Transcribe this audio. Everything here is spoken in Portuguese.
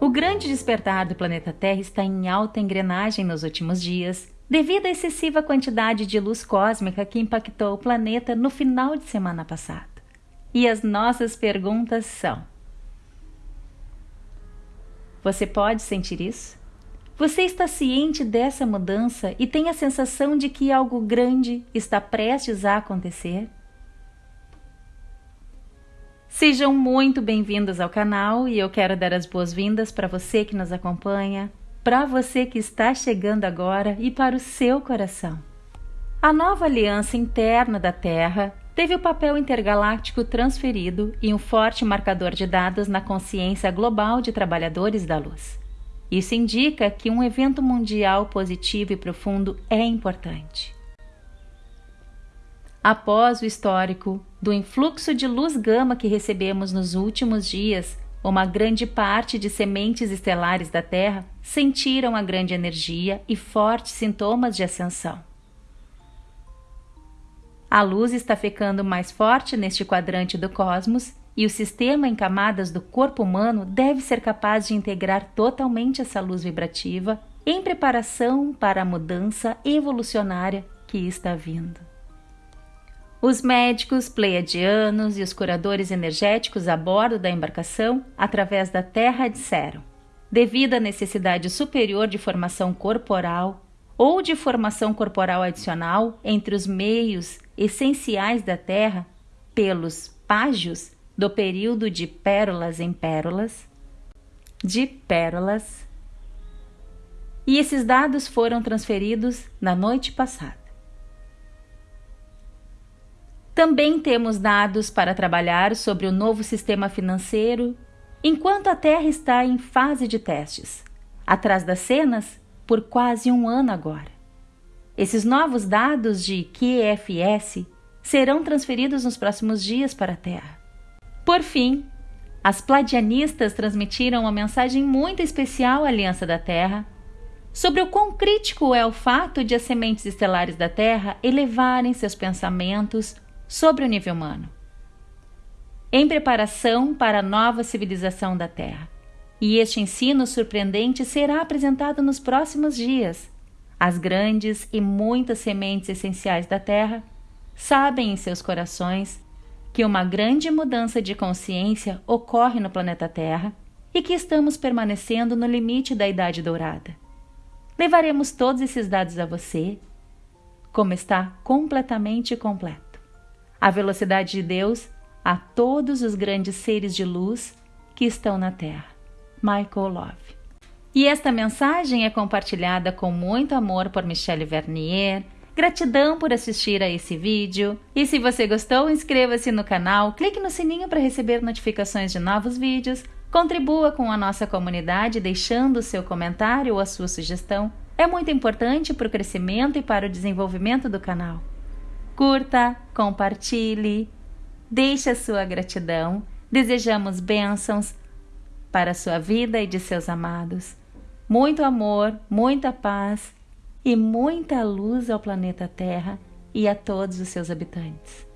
O grande despertar do planeta Terra está em alta engrenagem nos últimos dias, devido à excessiva quantidade de luz cósmica que impactou o planeta no final de semana passada. E as nossas perguntas são: Você pode sentir isso? Você está ciente dessa mudança e tem a sensação de que algo grande está prestes a acontecer? Sejam muito bem-vindos ao canal e eu quero dar as boas-vindas para você que nos acompanha, para você que está chegando agora e para o seu coração. A nova aliança interna da Terra teve o papel intergaláctico transferido e um forte marcador de dados na consciência global de trabalhadores da luz. Isso indica que um evento mundial positivo e profundo é importante. Após o histórico do influxo de luz gama que recebemos nos últimos dias, uma grande parte de sementes estelares da Terra sentiram a grande energia e fortes sintomas de ascensão. A luz está ficando mais forte neste quadrante do cosmos e o sistema em camadas do corpo humano deve ser capaz de integrar totalmente essa luz vibrativa em preparação para a mudança evolucionária que está vindo. Os médicos pleiadianos e os curadores energéticos a bordo da embarcação, através da Terra, disseram: devido à necessidade superior de formação corporal ou de formação corporal adicional entre os meios essenciais da Terra, pelos págios do período de pérolas em pérolas, de pérolas, e esses dados foram transferidos na noite passada. Também temos dados para trabalhar sobre o novo sistema financeiro, enquanto a Terra está em fase de testes, atrás das cenas, por quase um ano agora. Esses novos dados de QFS serão transferidos nos próximos dias para a Terra. Por fim, as pladianistas transmitiram uma mensagem muito especial à Aliança da Terra sobre o quão crítico é o fato de as sementes estelares da Terra elevarem seus pensamentos sobre o nível humano, em preparação para a nova civilização da Terra. E este ensino surpreendente será apresentado nos próximos dias. As grandes e muitas sementes essenciais da Terra sabem em seus corações que uma grande mudança de consciência ocorre no planeta Terra e que estamos permanecendo no limite da Idade Dourada. Levaremos todos esses dados a você, como está completamente completo a velocidade de Deus a todos os grandes seres de luz que estão na Terra. Michael Love. E esta mensagem é compartilhada com muito amor por Michelle Vernier. Gratidão por assistir a esse vídeo. E se você gostou, inscreva-se no canal, clique no sininho para receber notificações de novos vídeos, contribua com a nossa comunidade deixando o seu comentário ou a sua sugestão. É muito importante para o crescimento e para o desenvolvimento do canal. Curta, compartilhe, deixe a sua gratidão. Desejamos bênçãos para a sua vida e de seus amados. Muito amor, muita paz e muita luz ao planeta Terra e a todos os seus habitantes.